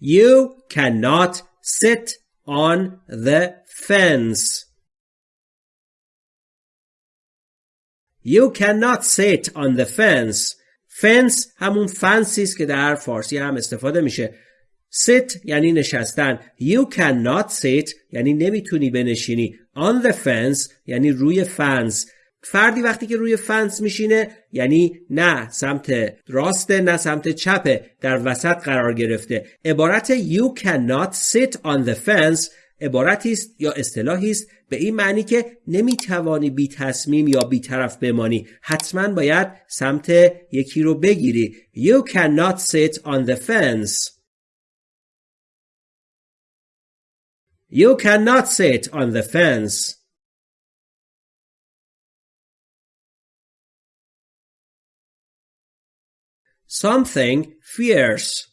You cannot sit on the fence. You cannot sit on the fence. fence همون فنسی است که در فارسی هم استفاده میشه. sit یعنی نشستن. You cannot sit یعنی نمی‌تونی بنشینی. On the fence یعنی روی فنس. فردی وقتی که روی فنس میشینه یعنی نه سمت راسته نه سمت چپه در وسط قرار گرفته. عبارت you cannot sit on the fence عبارتی است یا اصطلاحی است به این معنی که نمی‌توانی بی تصمیم یا بی طرف بمانی. حتما باید سمت یکی رو بگیری. You cannot sit on the fence. You cannot sit on the fence. Something fierce.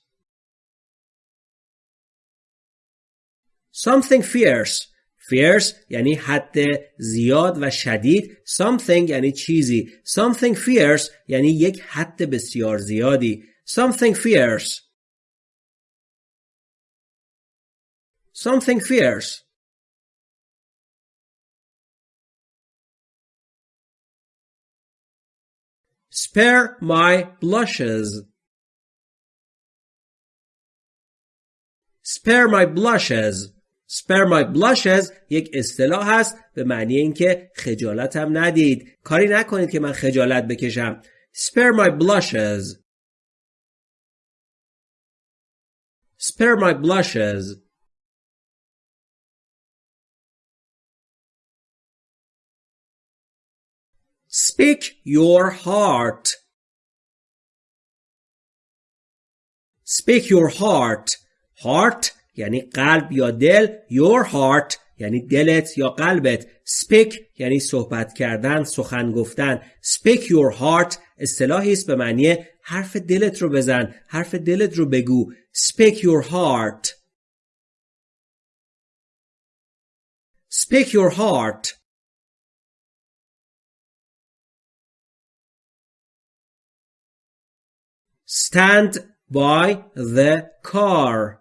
Something fierce. Fierce یعنی حد زیاد و شدید. Something یعنی چیزی. Something fierce یعنی یک حد بسیار زیادی. Something fierce. Something fierce. Spare my blushes. Spare my blushes. Spare my blushes یک اصطلاح هست به معنی اینکه خجالتم ندید. کاری نکنید که من خجالت بکشم. Spare my blushes. Spare my blushes. Speak your heart. Speak your heart. Heart یعنی قلب یا دل. Your heart یعنی دلت یا قلبت. Speak یعنی صحبت کردن، سخن گفتن. Speak your heart اصطلاحی است به معنی حرف دلت رو بزن، حرف دلت رو بگو. Speak your heart. Speak your heart. Stand by the car.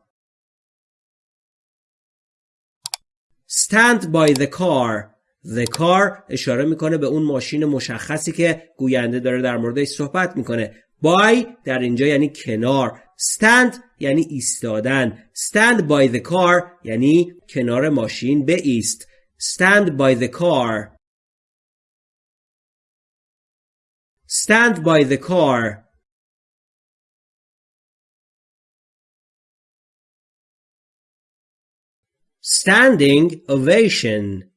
Stand by the car. The car اشاره می‌کنه به اون ماشین مشخصی که گوینده داره در موردش صحبت می‌کنه. by در اینجا یعنی کنار. stand یعنی ایستادن. stand by the car یعنی کنار ماشین ایست. stand by the car. stand by the car. Standing ovation.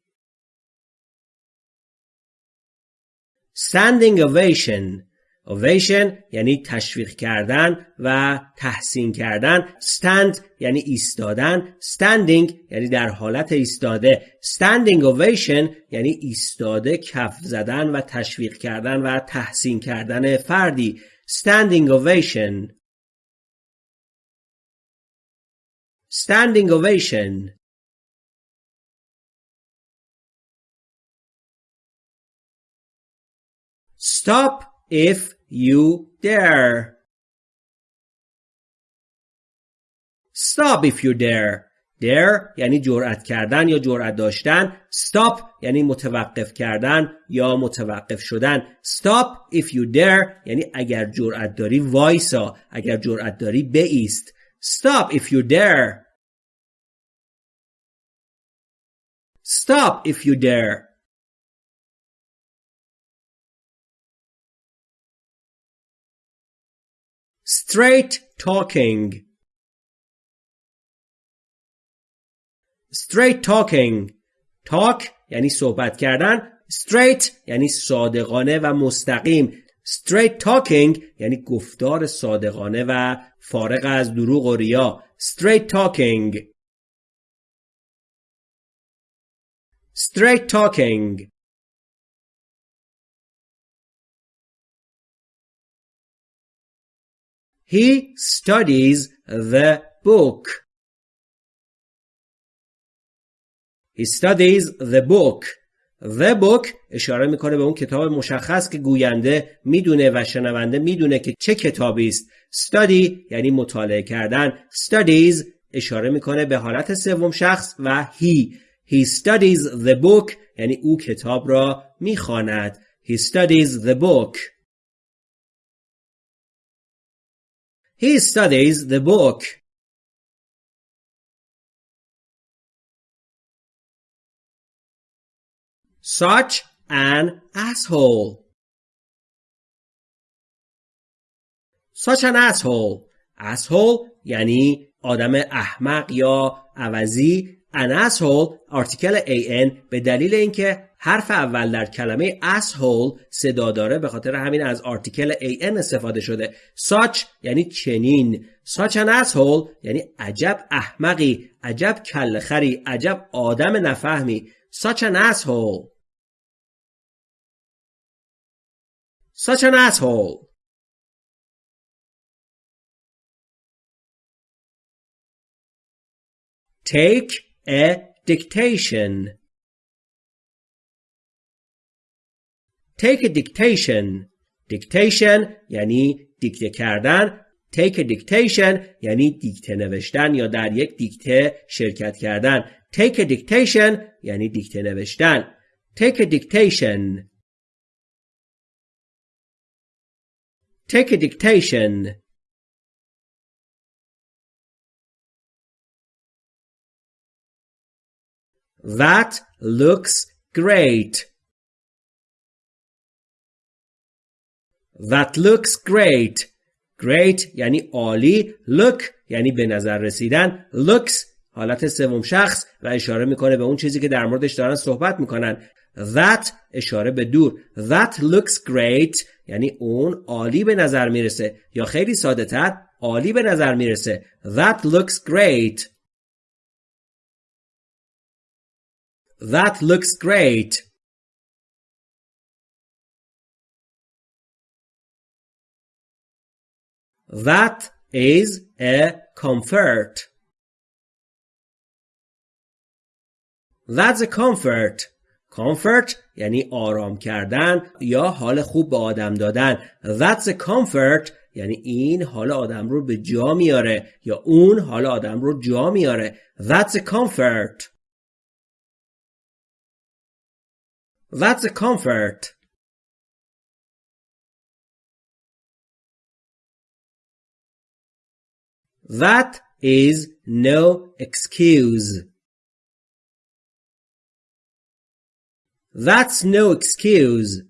Standing ovation. Ovation یعنی تشویق کردن و تحسین کردن. Stand یعنی ایستادن. Standing یعنی در حالت ایستاده. Standing ovation یعنی ایستاده کف زدن و تشویق کردن و تحسین کردن فردی. Standing ovation. Standing ovation. Stop if you dare. Stop if you dare. dare یعنی جرأت کردن یا جرأت داشتن. Stop یعنی متوقف کردن یا متوقف شدن. Stop if you dare یعنی اگر جرأت داری وایسا. اگر جرأت داری بیست. Stop if you dare. Stop if you dare. Straight talking straight talking talk یعنی صحبت کردن straight یعنی صادقانه و مستقیم straight talking یعنی گفتار صادقانه و فارغ از دروغ و ریا straight talking straight talking He studies the book. He studies the book. The book اشاره می‌کنه به اون کتاب مشخص که گوینده می‌دونه و شنونده می‌دونه که چه کتابی است. Study یعنی مطالعه کردن. Studies اشاره می‌کنه به حالت سوم شخص و he. He studies the book یعنی او کتاب را می‌خواند. He studies the book. He studies the book. Such an asshole. Such an asshole. Asshole یعنی آدم احمق یا عوضی an asshole آرتیکل an به دلیل اینکه حرف اول در کلمه asshole صدا داره به خاطر همین از آرتیکل an استفاده شده. Such یعنی چنین. Such an asshole یعنی عجب احمقی عجب کلخری عجب آدم نفهمی. Such an asshole. Such an asshole. Take a dictation take a dictation dictation یعنی دیکته کردن take a dictation یعنی دیکته نوشتن یا در یک دیکته شرکت کردن take a dictation یعنی دیکته نوشتن take a dictation take a dictation That looks great. That looks great. Great یعنی عالی. Look یعنی به نظر رسیدن. Looks حالت سوم شخص و اشاره می‌کنه به اون چیزی که در موردش دارن صحبت می‌کنن. That اشاره به دور. That looks great یعنی اون عالی به نظر می‌رسه یا خیلی ساده تر عالی به نظر می‌رسه. That looks great. That looks great. That is a comfort. That's a comfort. comfort یعنی آرام کردن یا حال خوب به آدم دادن. That's a comfort یعنی این حال آدم رو به جا میاره یا اون حال آدم رو جا میاره. That's a comfort. That's a comfort. That is no excuse. That's no excuse.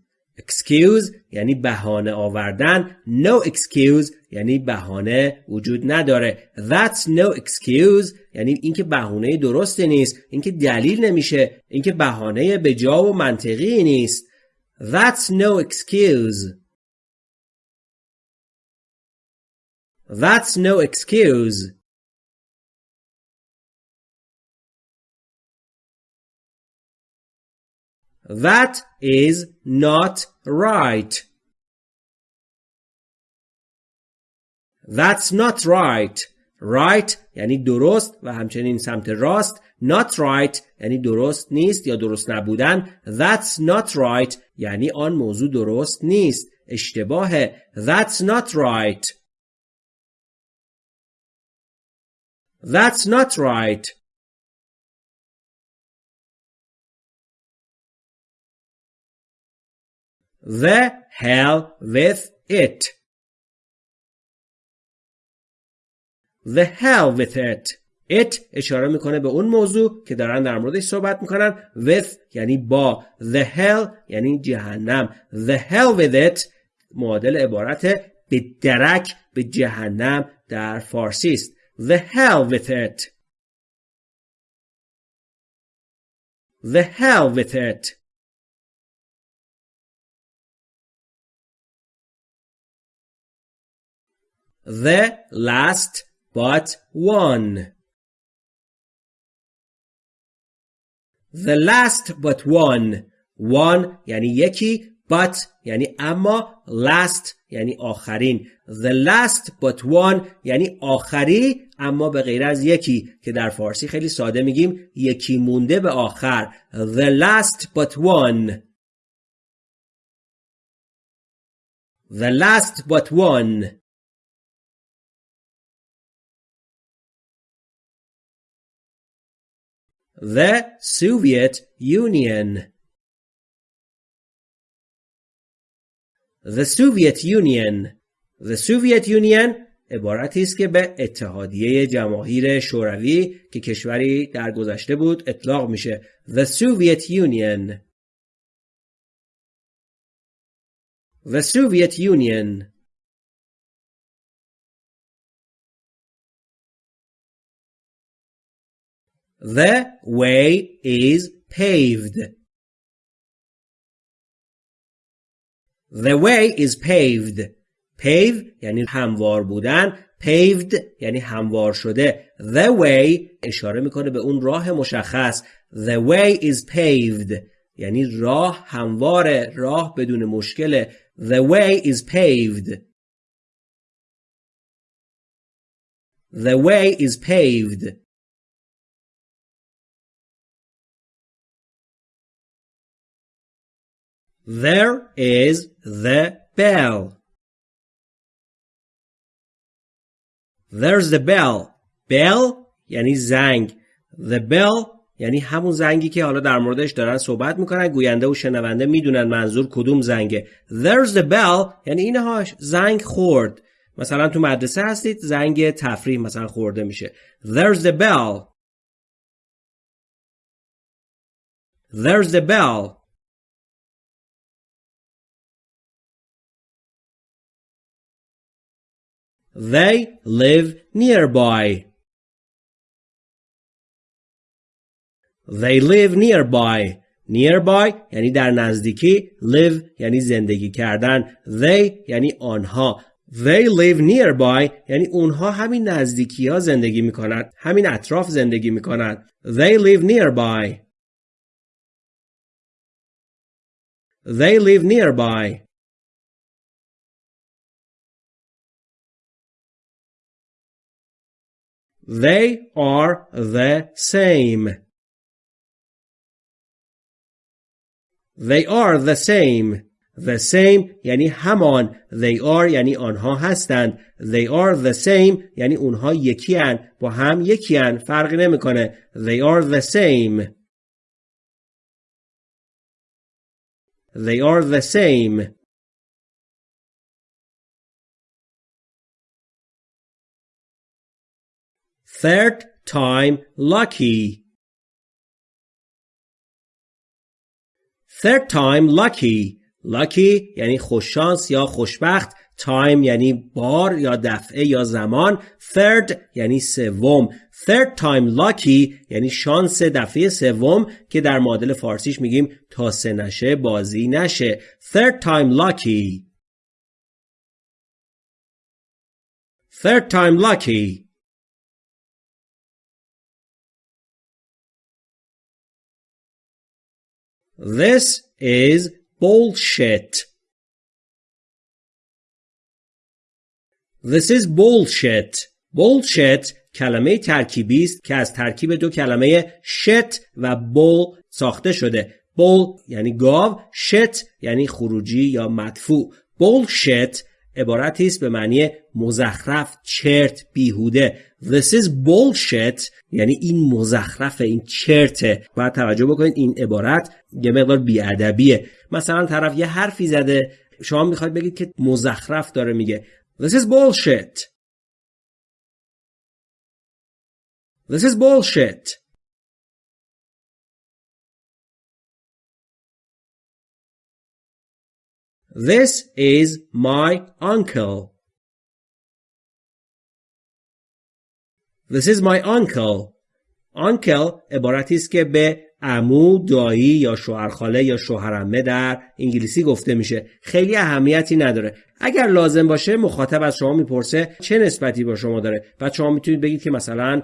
Excuse یعنی بهانه آوردن. No excuse یعنی بهانه وجود نداره. That's no excuse یعنی اینکه بهانه درستی نیست. اینکه دلیل نمیشه. اینکه بهانه به جا و منطقی نیست. That's no excuse. That's no excuse. That is not right. That's not right. Right یعنی درست و همچنین سمت راست. Not right یعنی درست نیست یا درست نبودن. That's not right یعنی آن موضوع درست نیست. اشتباهه. That's not right. That's not right. The hell with it. The hell with it. It اشاره می‌کنه به اون موضوع که دارن در موردش صحبت می‌کنن. With یعنی با. The hell یعنی جهنم. The hell with it معادل عبارت به درک به جهنم در فارسی است. The hell with it. The hell with it. The last but one. The last but one. One یعنی یکی but یعنی اما last یعنی آخرین the last but one یعنی آخری اما به غیر از یکی که در فارسی خیلی ساده میگیم یکی مونده به آخر the last but one the last but one the Soviet Union The Soviet Union The Soviet Union عبارتی است که به اتحادیه جماهیر شوروی که کشوری در گذشته بود اطلاق میشه The Soviet Union The Soviet Union The way is paved The way is paved. Pave یعنی هموار بودن. Paved یعنی هموار شده. The way اشاره می‌کنه به اون راه مشخص. The way is paved. یعنی راه همواره. راه بدون مشکل. The way is paved. The way is paved. There is the bell. There's the bell. Bell یعنی زنگ. The bell یعنی همون زنگی که حالا در موردش دارن صحبت می‌کنن گوینده و شنونده می‌دونن منظور کدوم زنگه. There's the bell یعنی اینهاش زنگ خورد. مثلا تو مدرسه هستید زنگ تفریح مثلا خورده میشه. There's the bell. There's the bell. They live nearby. They live nearby. Nearby یعنی در نزدیکی. Live یعنی زندگی کردن. They یعنی آنها. They live nearby یعنی اونها همین نزدیکی ها زندگی می‌کنند. همین اطراف زندگی می‌کنند. They live nearby. They live nearby. They are the same. They are the same. The same یعنی همان. They are یعنی آنها هستند. They are the same یعنی اونها یکی هن. با هم یکی هن. نمی‌کنه. They are the same. They are the same. Third time lucky. Third time lucky. Lucky یعنی خوششانس یا خوشبخت. Time یعنی بار یا دفعه یا زمان. Third یعنی سوم. Third time lucky یعنی شانس دفعه سوم که در معادل فارسیش میگیم تا سه نشه بازی نشه. Third time lucky. Third time lucky. This is bullshit. This is bullshit. Bullshit کلمه ترکیبی است که از ترکیب دو کلمه shit و bull ساخته شده. bull یعنی گاو، shit یعنی خروجی یا مدفوع. bullshit عبارتی است به معنی مزخرف، چرت، بیهوده. This is bullshit. یعنی این مزخرف این چرته باید توجه بکنید این عبارت یه مقدار بیادبیه. مثلا طرف یه حرفی زده. شما می‌خواید بگید که مزخرف داره میگه. This is bullshit. This is bullshit. This is my uncle This is my uncle. Uncle عبارتی است که به عمو، دایی یا شوهرخاله یا شوهرمه در انگلیسی گفته میشه. خیلی اهمیتی نداره. اگر لازم باشه مخاطب از شما می‌پرسه چه نسبتی با شما داره و شما می‌تونید بگید که مثلا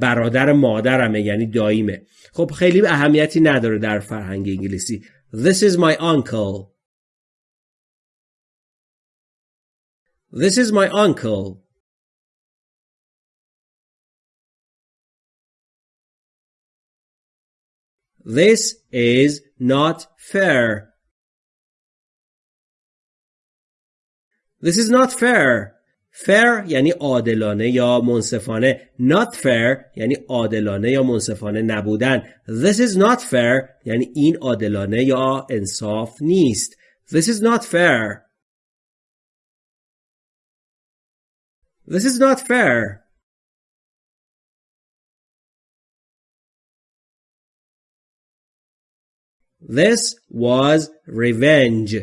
برادر مادرمه یعنی داییمه. خب خیلی اهمیتی نداره در فرهنگ انگلیسی. This is my uncle. This is my uncle. This is not fair. This is not fair. fair یعنی عادلانه یا منصفانه not fair یعنی عادلانه یا منصفانه نبودن this is not fair یعنی این عادلانه یا انصاف نیست this is not fair this is not fair This was revenge.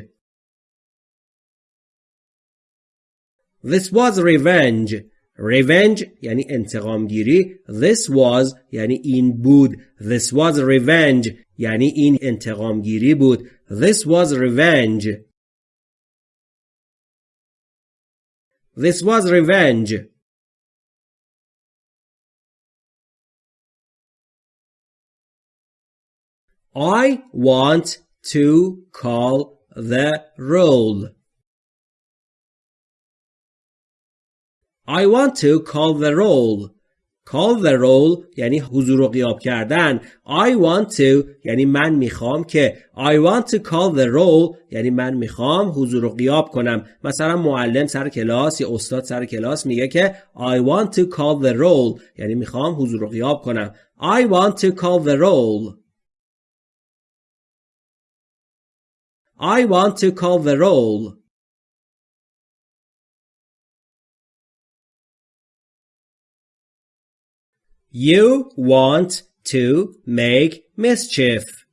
This was revenge. Revenge یعنی انتقام گیری. This was یعنی این بود. This was revenge یعنی این انتقام گیری بود. This was revenge. This was revenge. I want to call the roll. I want to call the roll. Call the roll یعنی حضور و قیاب کردن. I want to یعنی من می‌خوام که I want to call the roll یعنی من می‌خوام حضور و قیاب کنم. مثلا معلم سر کلاس یا استاد سر کلاس میگه که I want to call the roll یعنی می‌خوام حضور و قیاب کنم. I want to call the roll. I want to call the roll. You want to make mischief.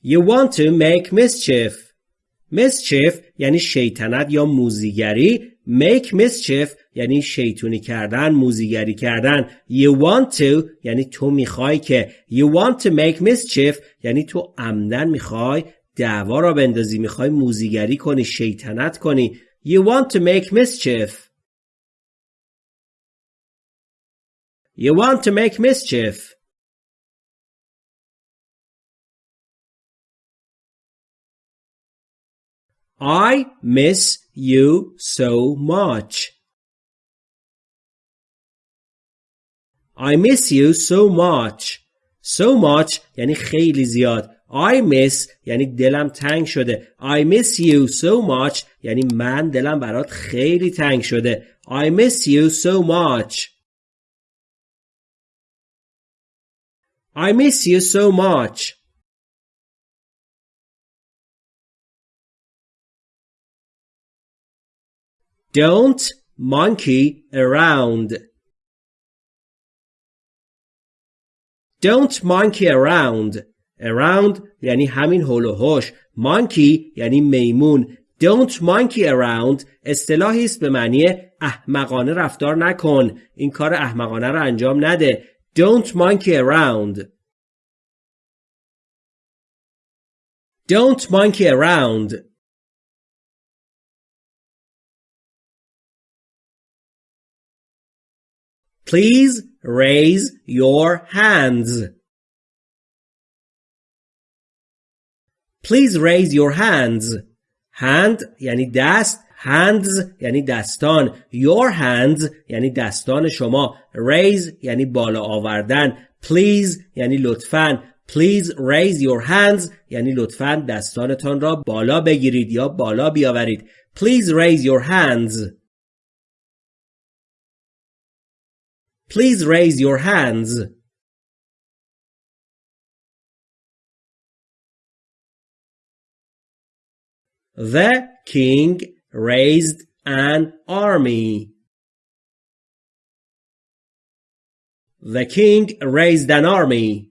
You want to make mischief. mischief یعنی شیطنت یا موزیگری make mischief یعنی شیطونی کردن موزیگری کردن you want to یعنی تو می‌خوای که you want to make mischief یعنی تو عمدن می‌خوای دعوا را بندازی می‌خوای موزیگری کنی شیطنت کنی you want to make mischief you want to make mischief I miss you so much. I miss you so much. So much یعنی خیلی زیاد. I miss یعنی دلم تنگ شده. I miss you so much یعنی من دلم برات خیلی تنگ شده. I miss you so much. I miss you so much. Don't monkey around. Don't monkey around. Around یعنی همین هول و هوش. Monkey یعنی میمون. Don't monkey around اصطلاحی است به معنی احمقانه رفتار نکن. این کار احمقانه رو انجام نده. Don't monkey around. Don't monkey around. Please raise your hands. Please raise your hands. Hand یعنی دست hands یعنی دستان. Your hands یعنی دستان شما. Raise یعنی بالا آوردن. Please یعنی لطفاً. Please raise your hands یعنی لطفاً دستانتان را بالا بگیرید یا بالا بیاورید. Please raise your hands. Please raise your hands. The king raised an army. The king raised an army.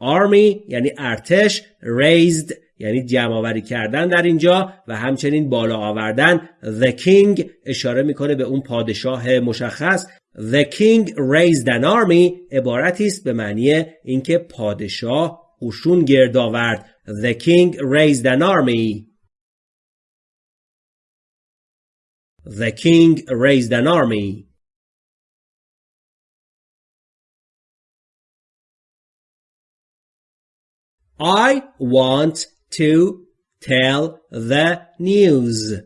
Army یعنی ارتش raised یعنی جمع آوری کردن در اینجا و همچنین بالا آوردن the king اشاره می‌کنه به اون پادشاه مشخص the king raised an army عبارتی است به معنی اینکه پادشاه قشون گرد آورد the king raised an army the king raised an army I want to tell the news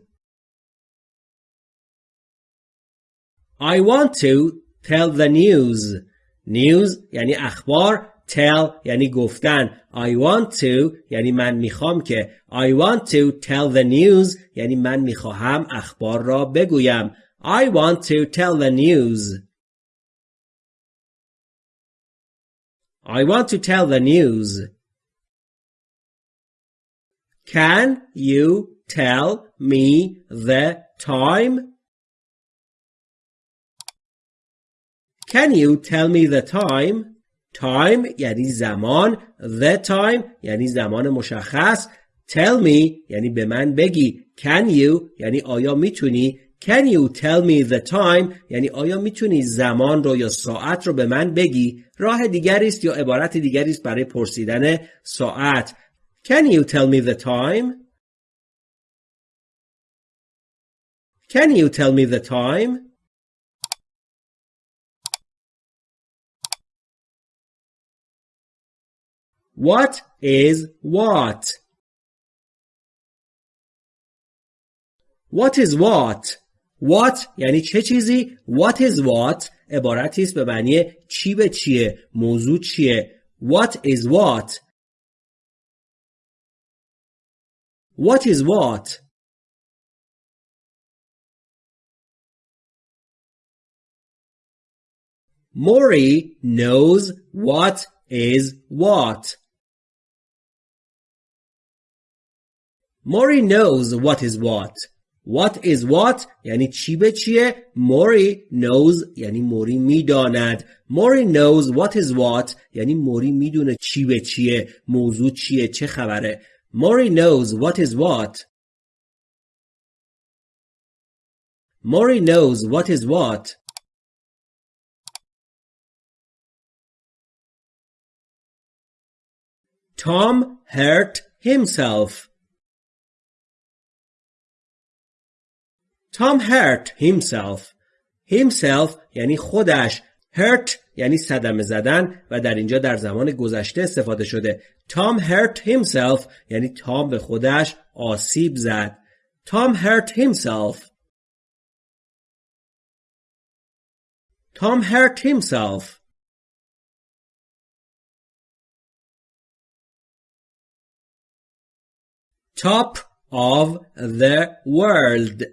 I want to tell the news news یعنی اخبار tell یعنی گفتن I want to یعنی من میخوام که I want to tell the news یعنی من میخواهم اخبار را بگویم I want to tell the news I want to tell the news Can you tell me the time? Can you tell me the time? Time یعنی زمان. The time یعنی زمان مشخص. Tell me یعنی به من بگی. Can you یعنی آیا می‌تونی؟ Can you tell me the time یعنی آیا می‌تونی زمان رو یا ساعت رو به من بگی؟ راه دیگری است یا عبارت دیگری است برای پرسیدن ساعت؟ Can you tell me the time? Can you tell me the time? What is what? What is what? What یعنی چه چیزی؟ What is what عبارتی است به معنی چی به چیه؟ موضوع چیه؟ What is what? What is what? Mori knows what is what. Mori knows what is what. What is what یعنی چی به چیه Mori knows یعنی موری می‌داند Mori knows what is what یعنی موری می‌دونه چی به چیه موضوع چیه چه خبره Mori knows what is what Mori knows what is what Tom hurt himself Tom hurt himself. Himself یعنی خودش. Hurt یعنی صدمه زدن و در اینجا در زمان گذشته استفاده شده. Tom hurt himself یعنی تام به خودش آسیب زد. Tom hurt himself. Tom hurt himself. Top of the world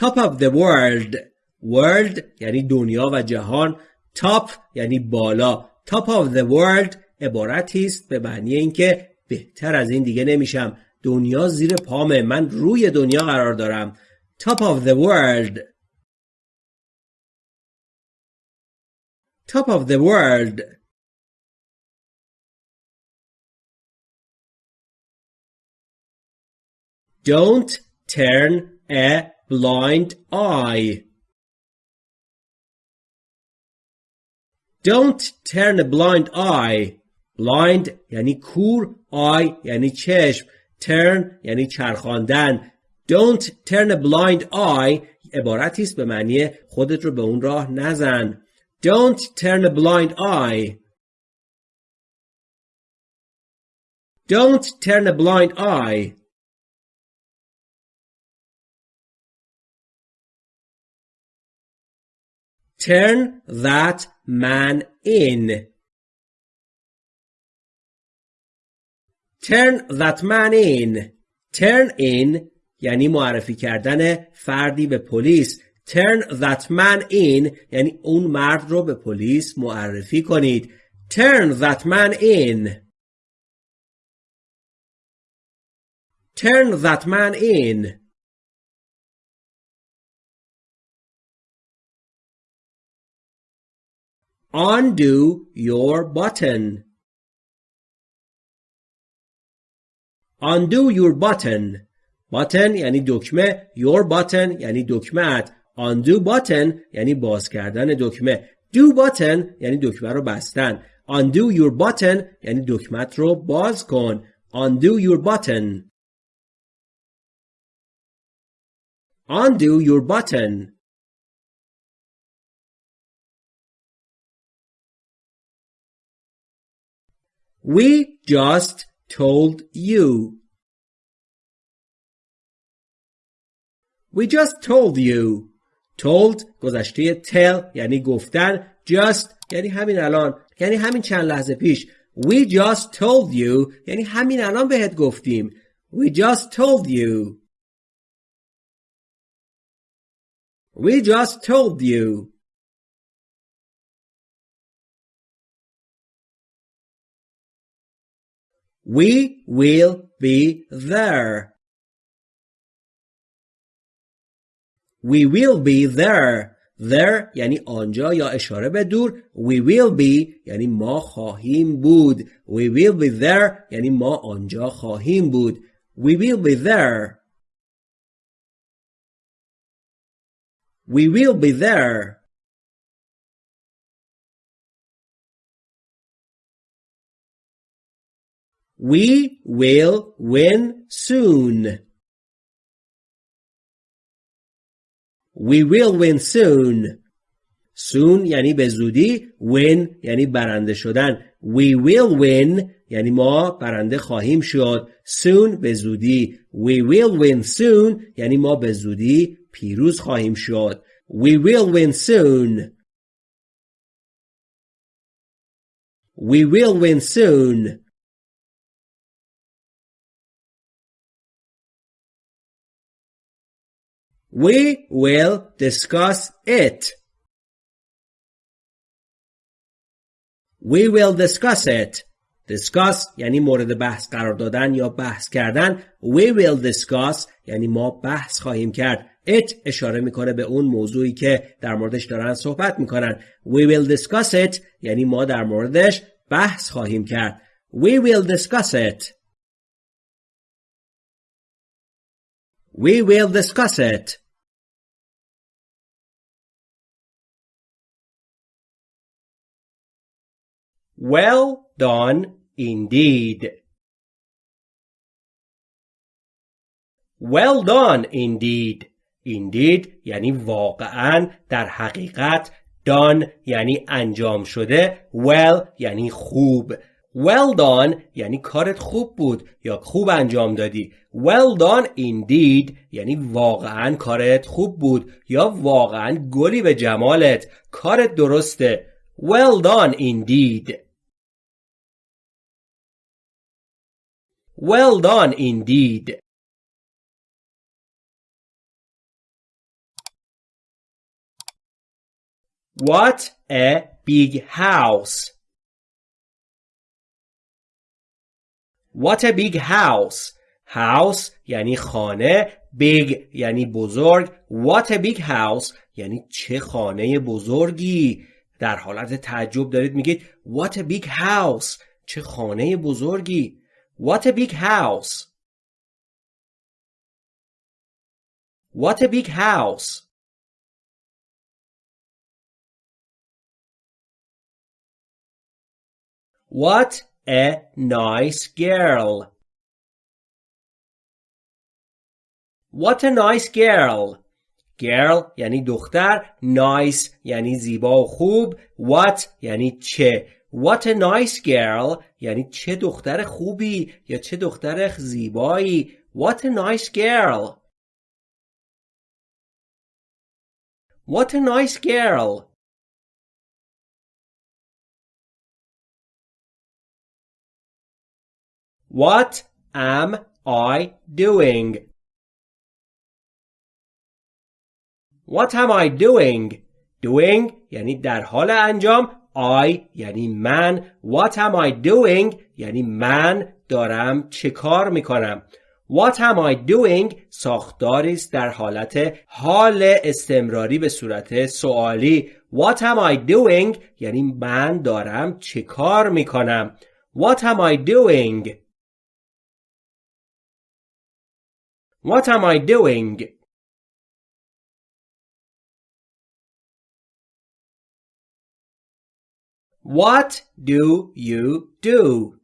top of the world. World یعنی دنیا و جهان. Top یعنی بالا. Top of the world عبارتی است به معنی اینکه بهتر از این دیگه نمیشم. دنیا زیر پامه. من روی دنیا قرار دارم. Top of the world. Top of the world. Don't turn a blind eye. Don't turn a blind eye. Blind یعنی کور eye یعنی چشم turn یعنی چرخاندن Don't turn a blind eye عبارتی است به معنی خودت رو به اون راه نزن Don't turn a blind eye Don't turn a blind eye Turn that man in. Turn that man in. Turn in یعنی معرفی کردن فردی به پلیس. Turn that man in یعنی اون مرد رو به پلیس معرفی کنید. Turn that man in. Turn that man in. Undo your button. Undo your button. Button یعنی دکمه. Your button یعنی دکمت. Undo button یعنی باز کردن دکمه. Do button یعنی دکمه رو بستن. Undo your button یعنی دکمت رو باز کن. Undo your button. Undo your button. We just told you. We just told you. told گذشته tell یعنی گفتن just یعنی همین الان یعنی همین چند لحظه پیش We just told you یعنی همین الان بهت گفتیم We just told you We just told you We will be there. We will be there. There یعنی آنجا یا اشاره به دور. We will be یعنی ما خواهیم بود. We will be there یعنی ما آنجا خواهیم بود. We will be there. We will be there. We will win soon. We will win soon. soon یعنی به زودی win یعنی برنده شدن we will win یعنی ما برنده خواهیم شد soon به زودی we will win soon یعنی ما به زودی پیروز خواهیم شد we will win soon we will win soon We will discuss it. We will discuss it. discuss یعنی مورد بحث قرار دادن یا بحث کردن. We will discuss یعنی ما بحث خواهیم کرد. it اشاره می‌کنه به اون موضوعی که در موردش دارن صحبت می‌کنن. We will discuss it یعنی ما در موردش بحث خواهیم کرد. We will discuss it. We will discuss it. Well done indeed. Well done indeed. Indeed یعنی واقعا در حقیقت done یعنی انجام شده. Well یعنی خوب. Well done یعنی کارت خوب بود یا خوب انجام دادی. Well done indeed یعنی واقعا کارت خوب بود یا واقعا گلی به جمالت. کارت درسته. Well done indeed. Well done indeed. What a big house. What a big house. House یعنی خانه big یعنی بزرگ What a big house یعنی چه خانه بزرگی در حالت تعجب دارید میگید What a big house چه خانه بزرگی What a big house! What a big house! What a nice girl! What a nice girl! Girl یعنی دختر nice یعنی زیبا و خوب What یعنی چه What a nice girl یعنی چه دختر خوبی یا چه دختر زیبایی What a nice girl What a nice girl What am I doing? What am I doing? Doing یعنی در حال انجام I یعنی من. What am I doing? یعنی من دارم چه کار می‌کنم؟ What am I doing? ساختاری است در حالت حال استمراری به صورت سوالی. What am I doing? یعنی من دارم چه کار می‌کنم؟ What am I doing? What am I doing? What do you do?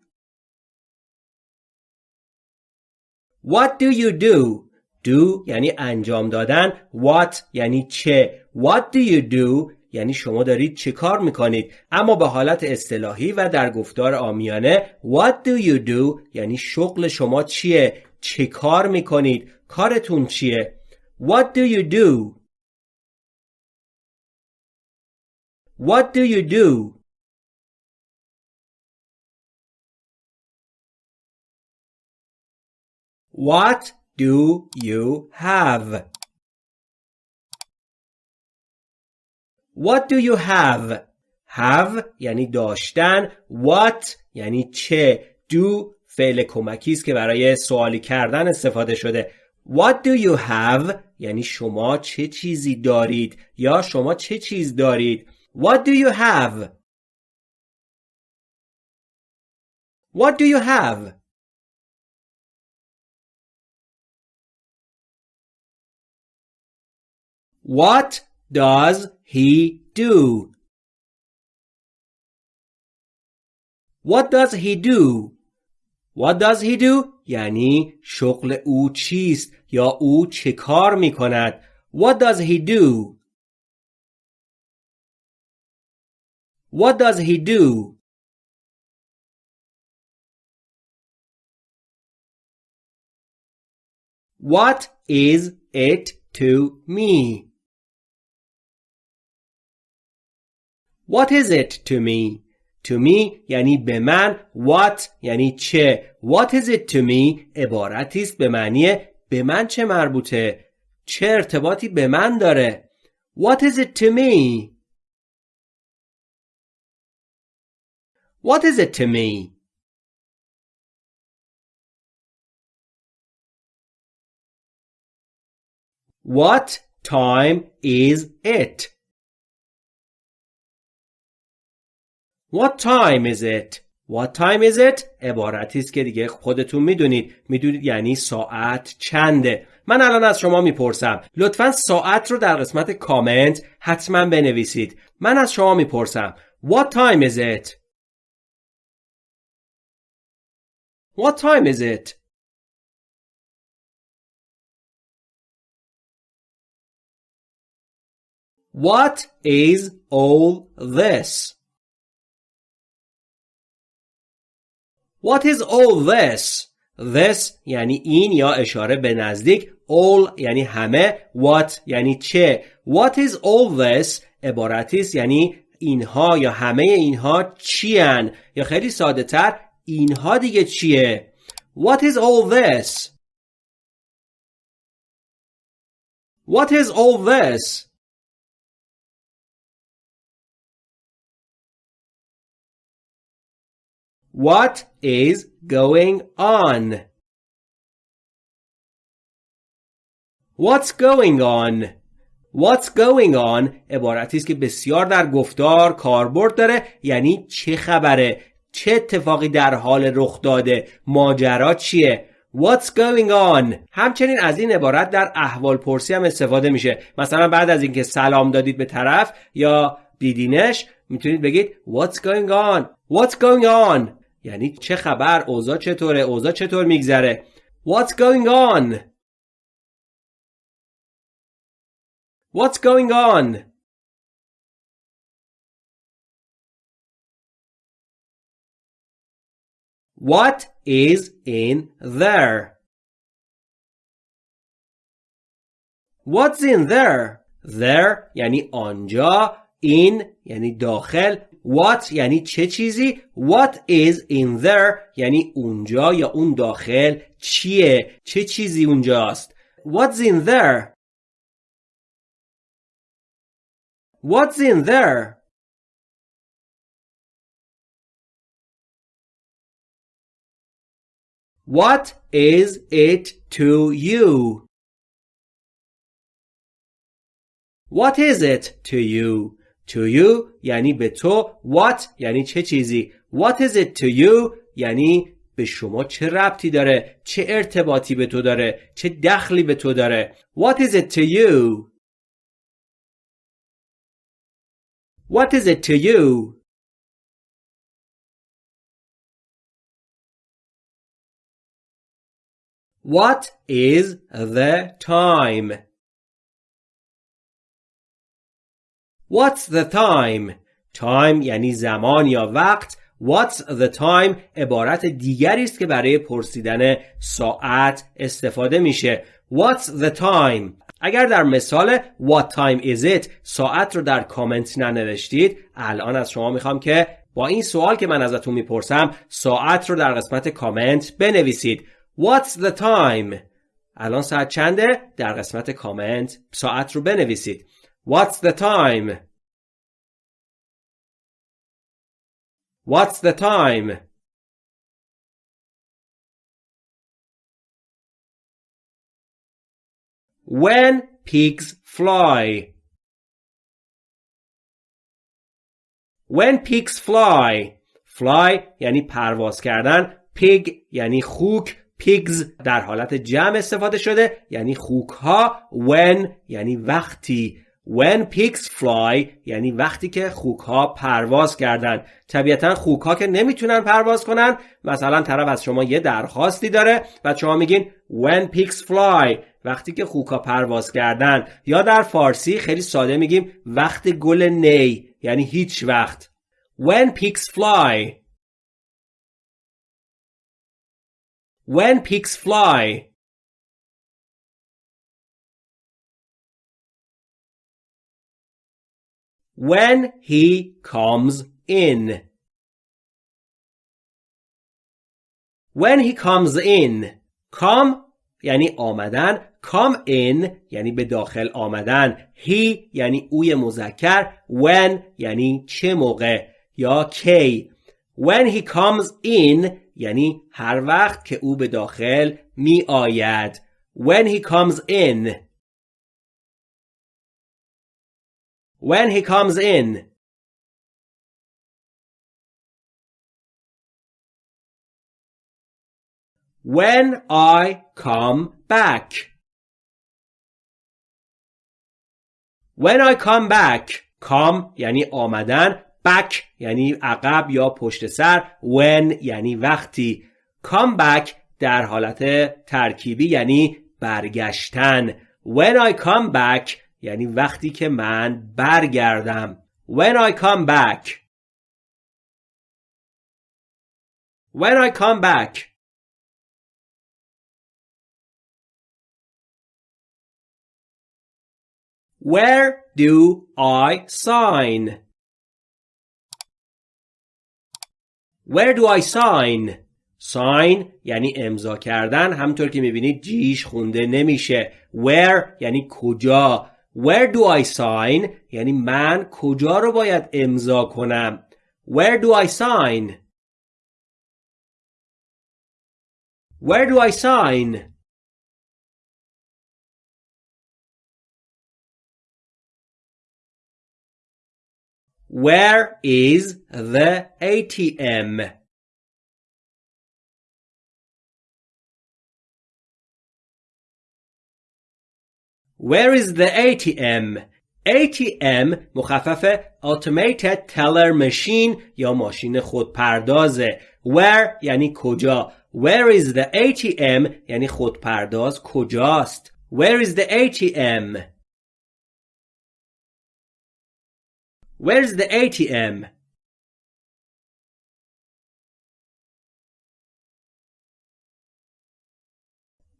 What do you do? Do یعنی انجام دادن. What یعنی چه. What do you do یعنی شما دارید چه کار می‌کنید اما به حالت اصطلاحی و در گفتار آمیانه What do you do یعنی شغل شما چیه چه کار می‌کنید کارتون چیه What do you do What do you do What do you have? What do you have? have یعنی داشتن. What یعنی چه؟ Do فعل کمکی است که برای سوالی کردن استفاده شده. What do you have? یعنی شما چه چیزی دارید یا شما چه چیز دارید؟ What do you have? What do you have? What does he do? What does he do? What does he do? یعنی شغل او چیست یا او چه کار می کند What does he do? What does he do? What is it to me? What is it to me? To me یعنی به من What یعنی چه What is it to me عبارتی است به معنی به من چه مربوطه چه ارتباطی به من داره What is it to me What is it to me What time is it What time is it? What time is it? عبارتی است که دیگه خودتون می‌دونید می‌دونید یعنی ساعت چنده من الان از شما می‌پرسم لطفا ساعت رو در قسمت کامنت حتما بنویسید من از شما می‌پرسم What time is it? What time is it? What is all this? What is all this? This یعنی این یا اشاره به نزدیک all یعنی همه what یعنی چه What is all this عبارتی است یعنی اینها یا همه اینها چیان یا خیلی ساده تر اینها دیگه چیه What is all this? What is all this? What is going on? What's going on? What's going on? عبارتی است که بسیار در گفتار کاربرد داره یعنی چه خبره؟ چه اتفاقی در حال رخ داده؟ ماجرا چیه؟ What's going on? همچنین از این عبارت در احوال پرسی هم استفاده میشه. مثلا بعد از اینکه سلام دادید به طرف یا دیدینش می‌تونید بگید What's going on? What's going on? یعنی چه خبر اوضاع چطوره اوضاع چطور میگذره What's going on What's going on What is in there What's in there There یعنی آنجا in یعنی داخل What یعنی چه چیزی What is in there یعنی اونجا یا اون داخل چیه چه چیزی اونجاست What's in there What's in there What is it to you What is it to you To you یعنی به تو. What یعنی چه چیزی؟ What is it to you یعنی به شما چه ربطی داره؟ چه ارتباطی به تو داره؟ چه دخلی به تو داره؟ What is it to you? What is it to you? What is the time? What's the time? time یعنی زمان یا وقت. What's the time? عبارت دیگری است که برای پرسیدن ساعت استفاده میشه. What's the time? اگر در مثال What time is it? ساعت رو در کامنت ننوشتید. الان از شما می‌خوام که با این سوال که من ازتون می‌پرسم ساعت رو در قسمت کامنت بنویسید. What's the time? الان ساعت چنده؟ در قسمت کامنت ساعت رو بنویسید. What's the time What's the time When pigs fly. When pigs fly. Fly یعنی پرواز کردن. Pig یعنی خوک. Pigs در حالت جمع استفاده شده یعنی خوک ها. When یعنی وقتی. When pigs fly یعنی وقتی که خوک ها پرواز کردن. طبیعتا خوک ها که نمی‌تونن پرواز کنن مثلا طرف از شما یه درخواستی داره و شما میگین When pigs fly. وقتی که خوکا پرواز کردن. یا در فارسی خیلی ساده میگیم وقت گل نی. یعنی هیچ وقت. When pigs fly. When pigs fly. When he comes in. When he comes in. Come یعنی آمدن. Come in یعنی به داخل آمدن. He یعنی اوی مذکر. When یعنی چه موقع یا کی. When he comes in یعنی هر وقت که او به داخل می آید. When he comes in. When he comes in when I come back When I come back come یعنی آمدن back یعنی عقب یا پشت سر when یعنی وقتی come back در حالت ترکیبی یعنی برگشتن when I come back یعنی وقتی که من برگردم. When I come back. When I come back. Where do I sign? Where do I sign? sign یعنی امضا کردن. همطور که می‌بینید جیش خونده نمیشه. Where یعنی کجا؟ where do I sign یعنی من کجا رو باید امضا کنم where do I sign where do I sign Where is the ATM? Where is the ATM? ATM مخفف Automated Teller Machine یا ماشین خودپردازه Where یعنی کجا Where is the ATM یعنی خودپرداز کجاست Where is the ATM Where's the ATM?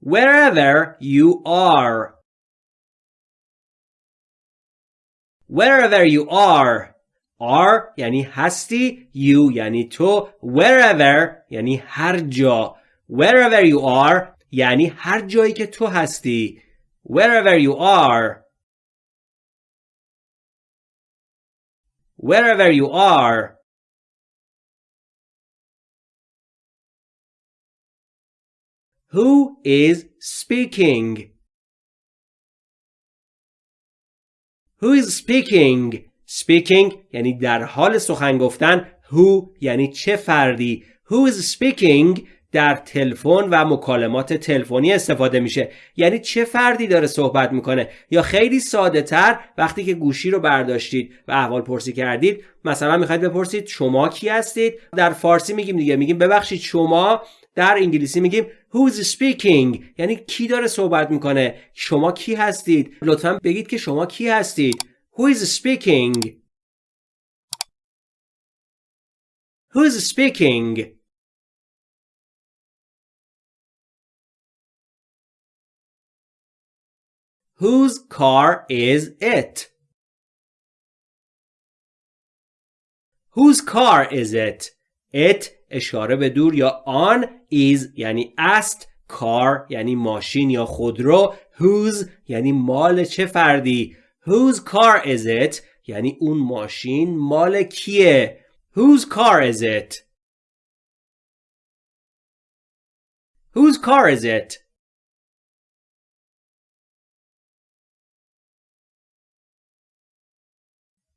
Wherever you are. Wherever you are. are یعنی هستی you یعنی تو wherever یعنی هر جا wherever you are یعنی هر جایی که تو هستی wherever you are wherever you are. Who is speaking? Who is speaking? Speaking یعنی در حال سخن گفتن. Who یعنی چه فردی. Who is speaking? در تلفن و مکالمات تلفنی استفاده میشه. یعنی چه فردی داره صحبت می‌کنه. یا خیلی ساده تر وقتی که گوشی رو برداشتید و احوال پرسی کردید مثلا می‌خواید بپرسید شما کی هستید؟ در فارسی میگیم دیگه. میگیم ببخشید شما در انگلیسی میگیم who's speaking یعنی کی داره صحبت می‌کنه شما کی هستید لطفا بگید که شما کی هستید Who is speaking? Who is speaking? Whose car is it? Whose car is it? It اشاره به دور یا آن is یعنی است کار یعنی ماشین یا خودرو whose یعنی مال چه فردی whose car is it یعنی اون ماشین مال کیه whose car is it whose car is it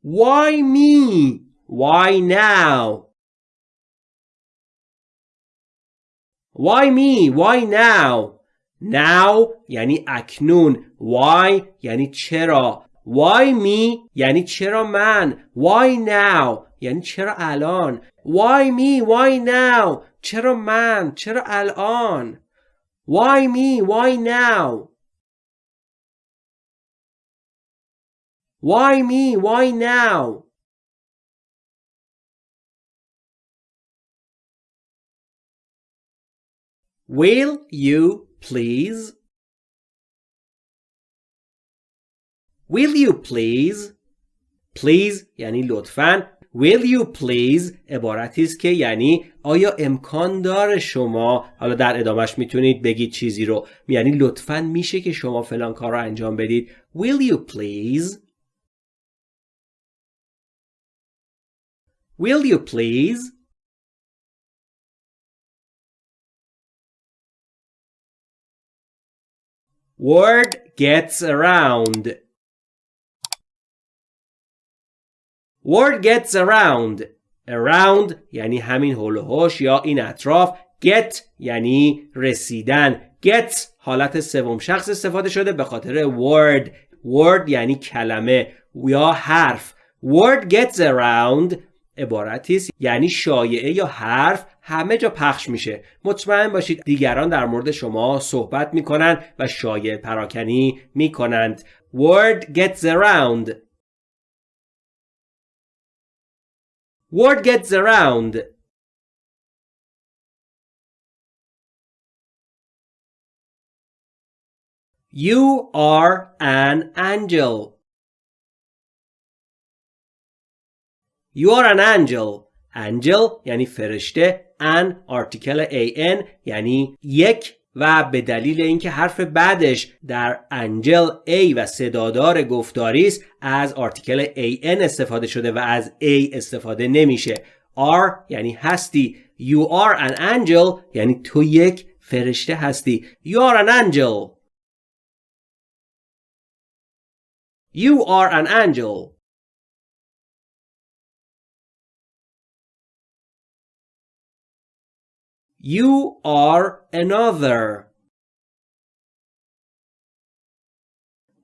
Why me? Why now? Why me? Why now? Now یعنی اکنون Why یعنی چرا Why me یعنی چرا من Why now یعنی چرا الان Why me? Why now چرا من چرا الان Why me? Why now Why me? Why now? Will you please? Will you please? Please یعنی لطفاً Will you please عبارتی است که یعنی آیا امکان داره شما حالا در ادامش می‌تونید بگید چیزی رو یعنی لطفاً میشه که شما فلان کار رو انجام بدید Will you please Will you please? Word gets around. Word gets around. Around یعنی همین هول یا این اطراف. Get یعنی رسیدن. Get حالت سوم شخص استفاده شده به خاطر word. Word یعنی کلمه یا حرف. Word gets around عبارتی است یعنی شایعه یا حرف همه جا پخش میشه مطمئن باشید دیگران در مورد شما صحبت می‌کنند و شایعه پراکنی می‌کنند word gets around word gets around You are an angel. You are an angel. Angel یعنی فرشته. An article an یعنی یک و به دلیل اینکه حرف بعدش در انجل A و صدادار گفتاری است از آرتیکل an استفاده شده و از A استفاده نمیشه. Are یعنی هستی. You are an angel یعنی تو یک فرشته هستی. You are an angel. You are an angel. You are another.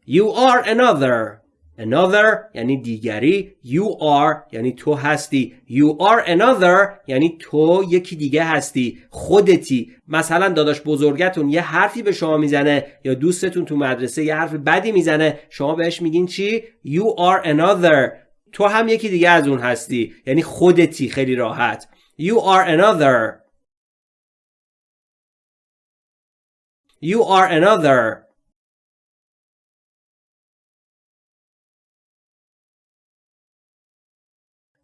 You are another. Another یعنی دیگری. You are یعنی تو هستی. You are another یعنی تو یکی دیگه هستی. خودتی. مثلا داداش بزرگتون یه حرفی به شما می‌زنه یا دوستتون تو مدرسه یه حرف بدی می‌زنه شما بهش میگین چی؟ You are another. تو هم یکی دیگه از اون هستی. یعنی خودتی خیلی راحت. You are another. You are another.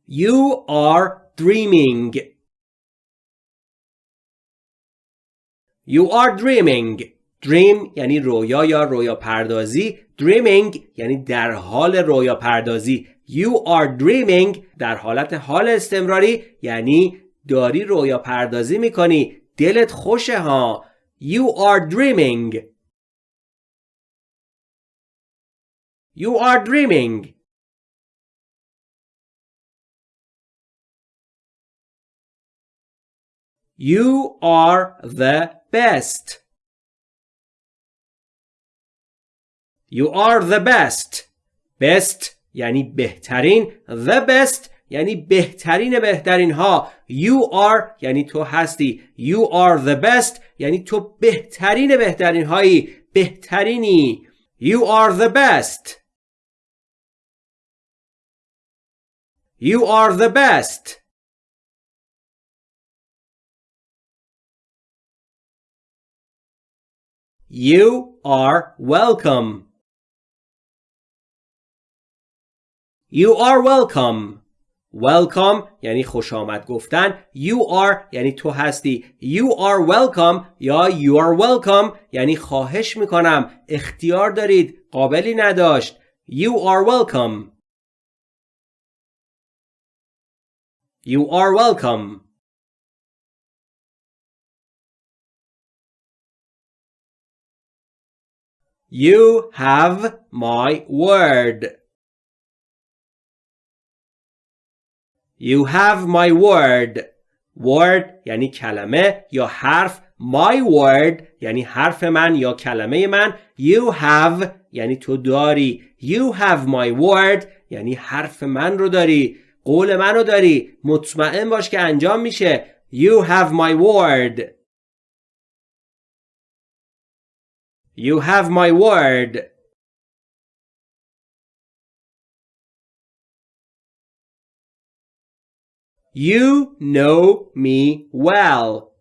You are dreaming. You are dreaming. Dream یعنی رویا یا رویا پردازی. Dreaming یعنی در حال رویا پردازی. You are dreaming در حالت حال استمراری یعنی داری رویا پردازی می‌کنی. دلت خوشه ها. You are dreaming. You are dreaming. You are the best. You are the best. Best یعنی بهترین. The best یعنی بهترین بهترین ها You are یعنی تو هستی You are the best یعنی تو بهترین بهترین هایی بهترینی You are the best You are the best. You are welcome. You are welcome. Welcome یعنی خوش آمد گفتن You are یعنی تو هستی You are welcome یا You are welcome یعنی خواهش می‌کنم اختیار دارید قابلی نداشت You are welcome You are welcome You have my word You have my word. Word یعنی کلمه یا حرف. My word یعنی حرف من یا کلمه من. You have یعنی تو داری. You have my word یعنی حرف من رو داری. قول من رو داری. مطمئن باش که انجام میشه. You have my word. You have my word. You know me well.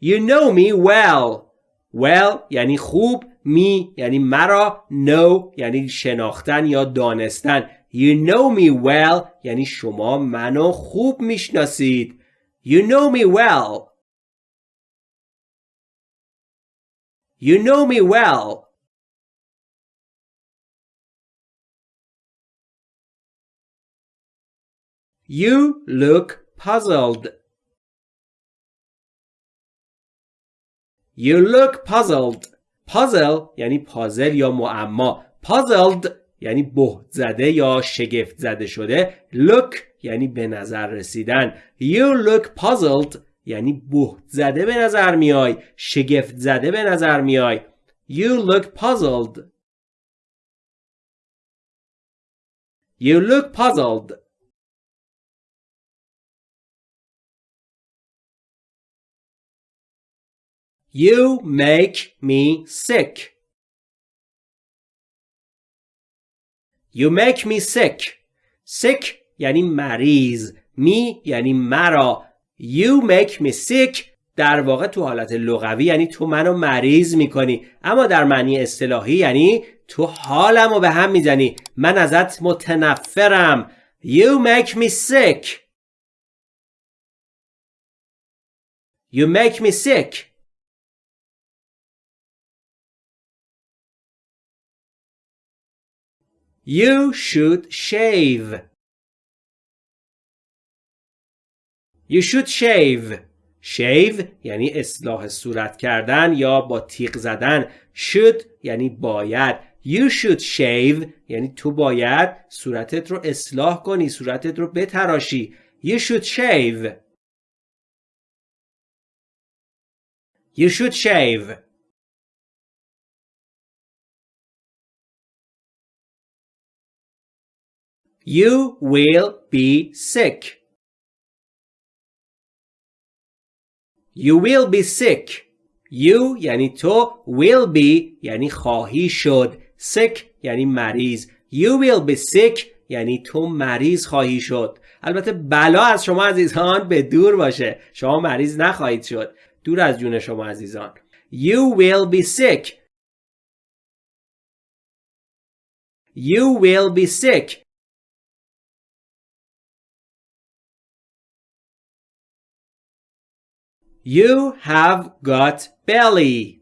You know me well. Well یعنی خوب me یعنی مرا know یعنی شناختن یا دانستن You know me well یعنی شما منو خوب میشناسید You know me well You know me well You look puzzled. You look puzzled. Puzzle یعنی پازل یا معما. Puzzled یعنی بهت زده یا شگفت زده شده. Look یعنی به نظر رسیدن. You look puzzled یعنی بهت زده به نظر میای. شگفت زده به نظر میای. You look puzzled. You look puzzled. You make me sick. You make me sick. Sick یعنی مریض. می یعنی مرا. You make me sick در واقع تو حالت لغوی یعنی تو منو مریض می‌کنی اما در معنی اصطلاحی یعنی تو حالم رو به هم می‌زنی من ازت متنفرم You make me sick You make me sick You should shave. You should shave. shave یعنی اصلاح صورت کردن یا با تیغ زدن. should یعنی باید. You should shave یعنی تو باید صورتت رو اصلاح کنی. صورتت رو بتراشی. You should shave. You should shave. You will be sick. You will be sick. You یعنی تو will be یعنی خواهی شد. sick یعنی مریض. You will be sick یعنی تو مریض خواهی شد. البته بلا از شما عزیزان به دور باشه. شما مریض نخواهید شد. دور از جون شما عزیزان. You will be sick. You will be sick. You have got belly.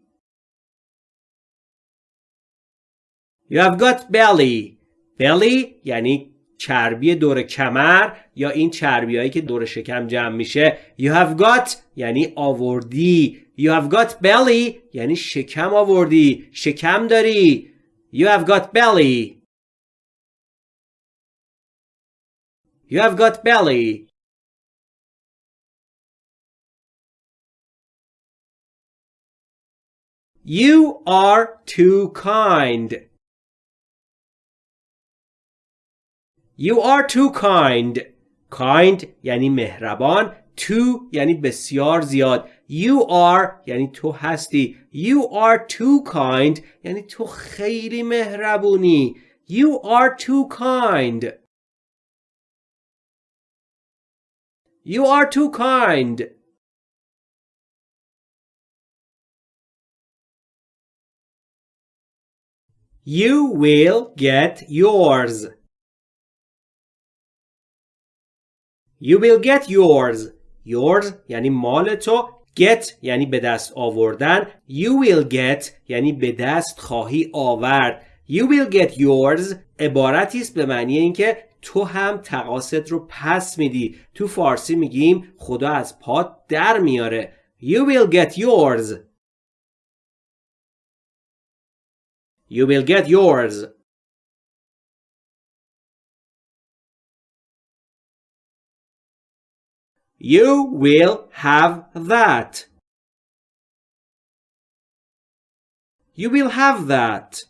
You have got belly. belly یعنی چربی دور کمر یا این چربی هایی که دور شکم جمع میشه. You have got یعنی آوردی. You have got belly یعنی شکم آوردی. شکم داری. You have got belly. You have got belly. You are too kind. You are too kind. Kind یعنی مهربان. Too یعنی بسیار زیاد. You are یعنی تو هستی. You are too kind یعنی تو خیلی مهربونی. You are too kind. You are too kind. You will get yours. You will get yours. Yours یعنی مال تو. Get یعنی به دست آوردن. You will get یعنی به دست خواهی آورد. You will get yours عبارتی است به معنی اینکه تو هم تقاصد رو پس میدی. تو فارسی میگیم خدا از پات در میاره. You will get yours. You will get yours. You will have that. You will have that.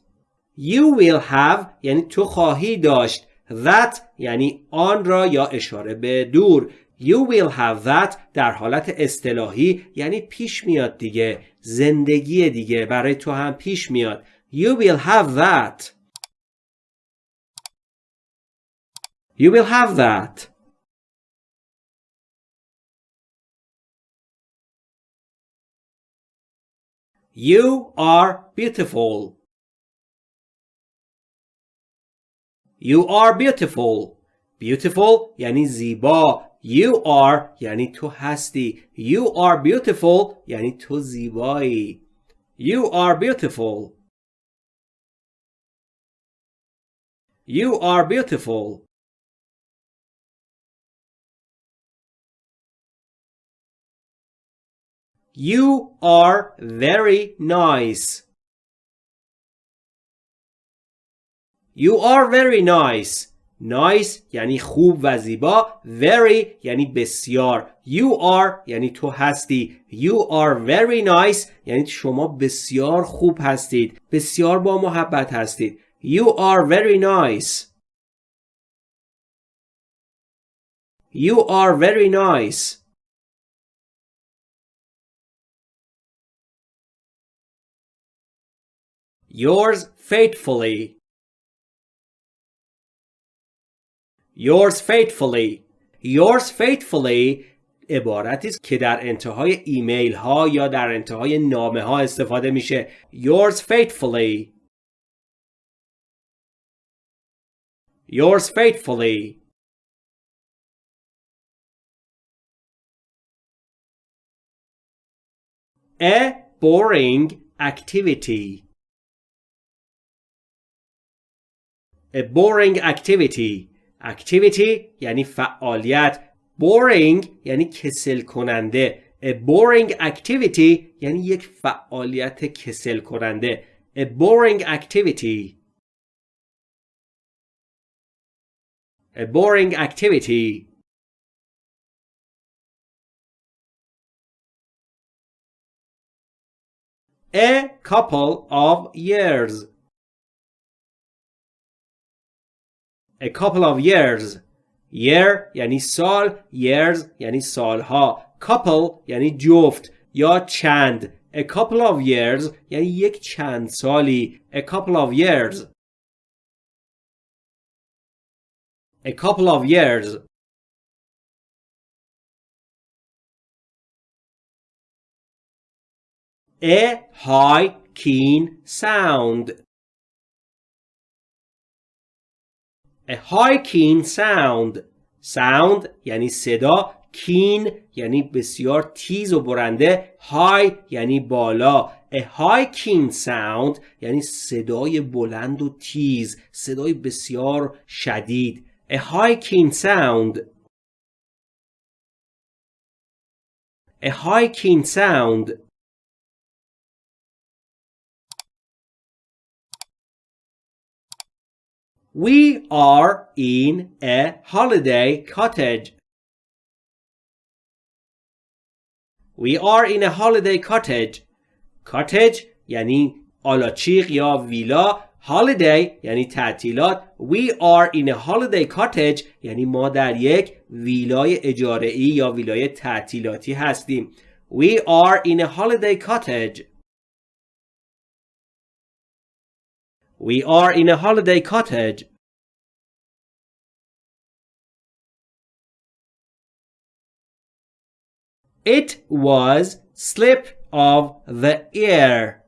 You will have یعنی تو خواهی داشت. That یعنی آن را یا اشاره به دور. You will have that در حالت اصطلاحی یعنی پیش میاد دیگه. زندگی دیگه برای تو هم پیش میاد. You will have that. You will have that. You are beautiful. You are beautiful. Beautiful یعنی زیبا. You are یعنی تو هستی. You are beautiful یعنی تو زیبایی. You are beautiful. You are beautiful. You are very nice. You are very nice. Nice یعنی خوب و زیبا. Very یعنی بسیار. You are یعنی تو هستی. You are very nice یعنی شما بسیار خوب هستید. بسیار با محبت هستید. You are very nice. You are very nice. Yours faithfully. Yours faithfully. Yours faithfully عبارتی است که در انتهای ایمیل ها یا در انتهای نامه ها استفاده میشه. Yours faithfully. Yours faithfully. A boring activity. A boring activity. Activity یعنی فعالیت. Boring یعنی کسل کننده. A boring activity یعنی یک فعالیت کسل کننده. A boring activity. A boring activity. A couple of years. A couple of years. Year یعنی سال. Years یعنی سالها. Couple یعنی جفت یا چند. A couple of years یعنی یک چند سالی. A couple of years. A couple of years. A high keen sound. A high keen sound. Sound یعنی صدا. Keen یعنی بسیار تیز و برنده. High یعنی بالا. A high keen sound یعنی صدای بلند و تیز. صدای بسیار شدید. A high keen sound. A high keen sound. We are in a holiday cottage. We are in a holiday cottage. Cottage یعنی آلاچیق یا ویلا. Holiday یعنی تعطیلات. We are in a holiday cottage یعنی ما در یک ویلای اجاره ای یا ویلای تعطیلاتی هستیم. We are in a holiday cottage. We are in a holiday cottage. It was slip of the ear.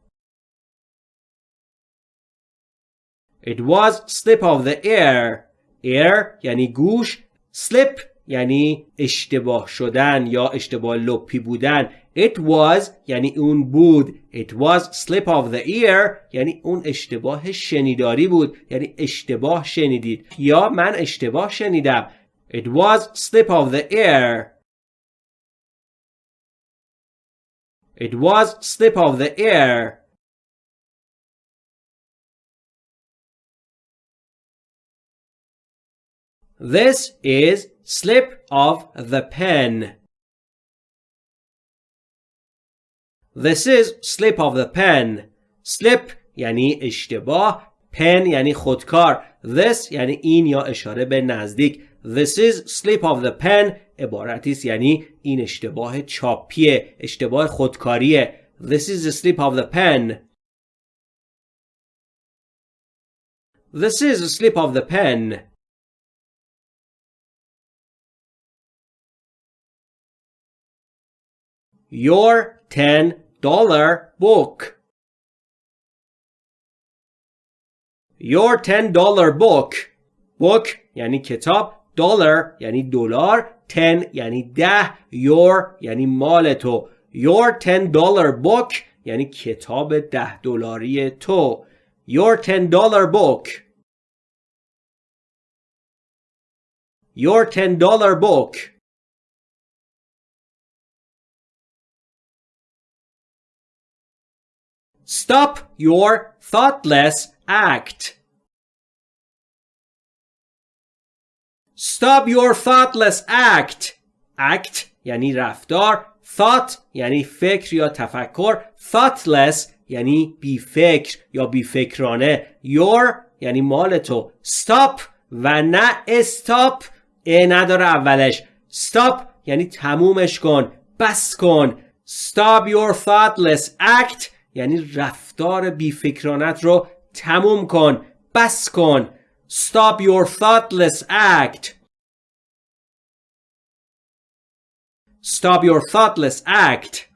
It was slip of the ear. Ear یعنی گوش. Slip یعنی اشتباه شدن یا اشتباه لپی بودن. It was یعنی اون بود. It was slip of the ear یعنی اون اشتباه شنیداری بود. یعنی اشتباه شنیدید. یا من اشتباه شنیدم. It was slip of the ear. It was slip of the ear. This is slip of the pen. This is slip of the pen. Slip یعنی اشتباه pen یعنی خودکار This یعنی این یا اشاره به نزدیک This is slip of the pen عبارتی است یعنی این اشتباه چاپیه اشتباه خودکاریه This is the slip of the pen This is a slip of the pen Your ten dollar book Your ten dollar book book یعنی کتاب dollar یعنی دلار ten یعنی ده your یعنی مال تو your ten dollar book یعنی کتاب ده دلاری تو your ten dollar book your ten dollar book Stop your thoughtless act. Stop your thoughtless act. Act یعنی رفتار. Thought یعنی فکر یا تفکر. Thoughtless یعنی بی فکر یا بی فکرانه. Your یعنی مال تو. Stop و نه استاپ ا نداره اولش. Stop یعنی تمومش کن. بس کن. Stop your thoughtless act یعنی رفتار بیفکرانت رو تموم کن بس کن Stop your thoughtless act Stop your thoughtless act